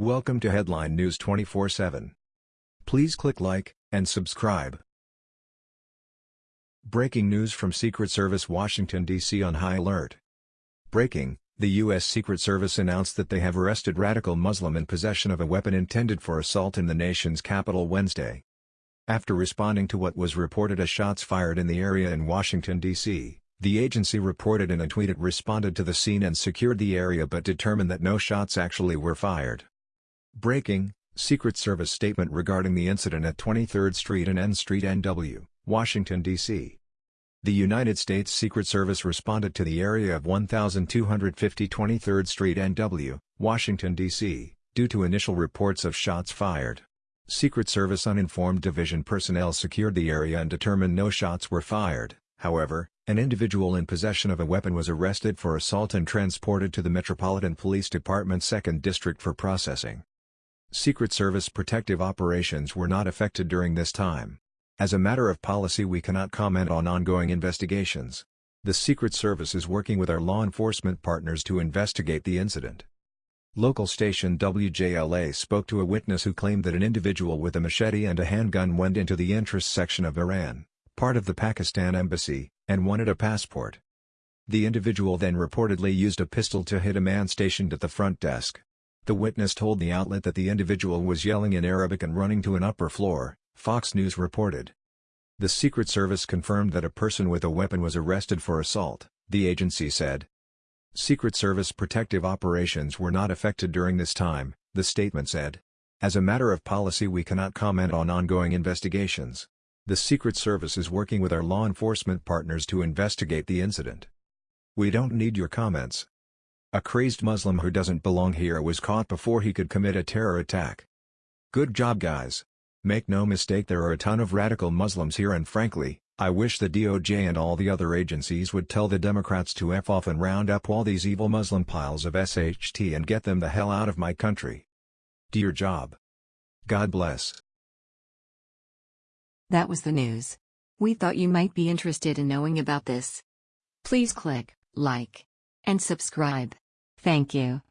Welcome to Headline News 24/7. Please click like and subscribe. Breaking news from Secret Service Washington, D.C. on high alert. Breaking, the U.S. Secret Service announced that they have arrested radical Muslim in possession of a weapon intended for assault in the nation's capital Wednesday. After responding to what was reported as shots fired in the area in Washington, D.C., the agency reported in a tweet it responded to the scene and secured the area but determined that no shots actually were fired. Breaking, Secret Service statement regarding the incident at 23rd Street and N Street NW, Washington, D.C. The United States Secret Service responded to the area of 1250 23rd Street NW, Washington, D.C., due to initial reports of shots fired. Secret Service uniformed division personnel secured the area and determined no shots were fired, however, an individual in possession of a weapon was arrested for assault and transported to the Metropolitan Police Department 2nd District for processing. Secret Service protective operations were not affected during this time. As a matter of policy we cannot comment on ongoing investigations. The Secret Service is working with our law enforcement partners to investigate the incident. Local station WJLA spoke to a witness who claimed that an individual with a machete and a handgun went into the entrance section of Iran, part of the Pakistan embassy, and wanted a passport. The individual then reportedly used a pistol to hit a man stationed at the front desk. The witness told the outlet that the individual was yelling in Arabic and running to an upper floor, Fox News reported. The Secret Service confirmed that a person with a weapon was arrested for assault, the agency said. Secret Service protective operations were not affected during this time, the statement said. As a matter of policy we cannot comment on ongoing investigations. The Secret Service is working with our law enforcement partners to investigate the incident. We don't need your comments. A crazed Muslim who doesn't belong here was caught before he could commit a terror attack. Good job guys. Make no mistake there are a ton of radical Muslims here and frankly, I wish the DOJ and all the other agencies would tell the Democrats to F off and round up all these evil Muslim piles of SHT and get them the hell out of my country. Do your job. God bless. That was the news. We thought you might be interested in knowing about this. Please click like and subscribe. Thank you.